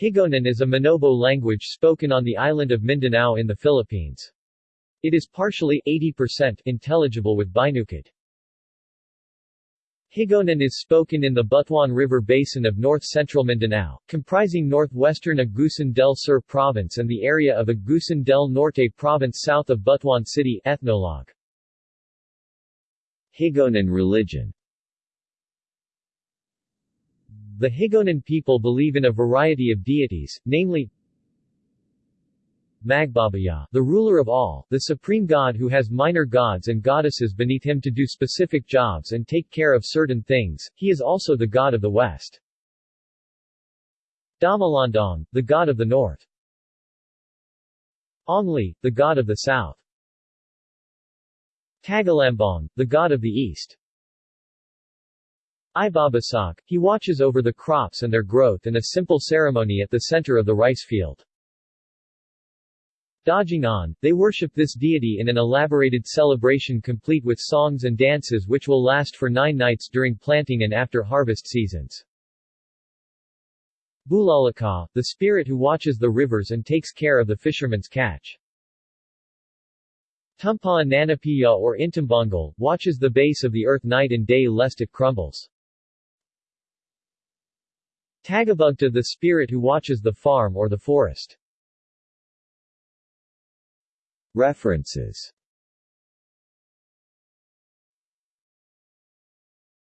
Higaonon is a Manobo language spoken on the island of Mindanao in the Philippines. It is partially 80% intelligible with Binukid. Higaonon is spoken in the Butuan River Basin of north-central Mindanao, comprising northwestern Agusan del Sur Province and the area of Agusan del Norte Province south of Butuan City ethnologue. Higaonon religion the Higaonon people believe in a variety of deities, namely Magbabaya, the ruler of all, the supreme god who has minor gods and goddesses beneath him to do specific jobs and take care of certain things, he is also the god of the west. Damalandong, the god of the north. Ongli, the god of the south. Tagalambong, the god of the east. Ibabasak, he watches over the crops and their growth in a simple ceremony at the center of the rice field. Dajingan, they worship this deity in an elaborated celebration complete with songs and dances which will last for nine nights during planting and after harvest seasons. Bulalaka, the spirit who watches the rivers and takes care of the fisherman's catch. Tumpaa Nanapiya or Intumbangal, watches the base of the earth night and day lest it crumbles. Tagabugta the spirit who watches the farm or the forest. References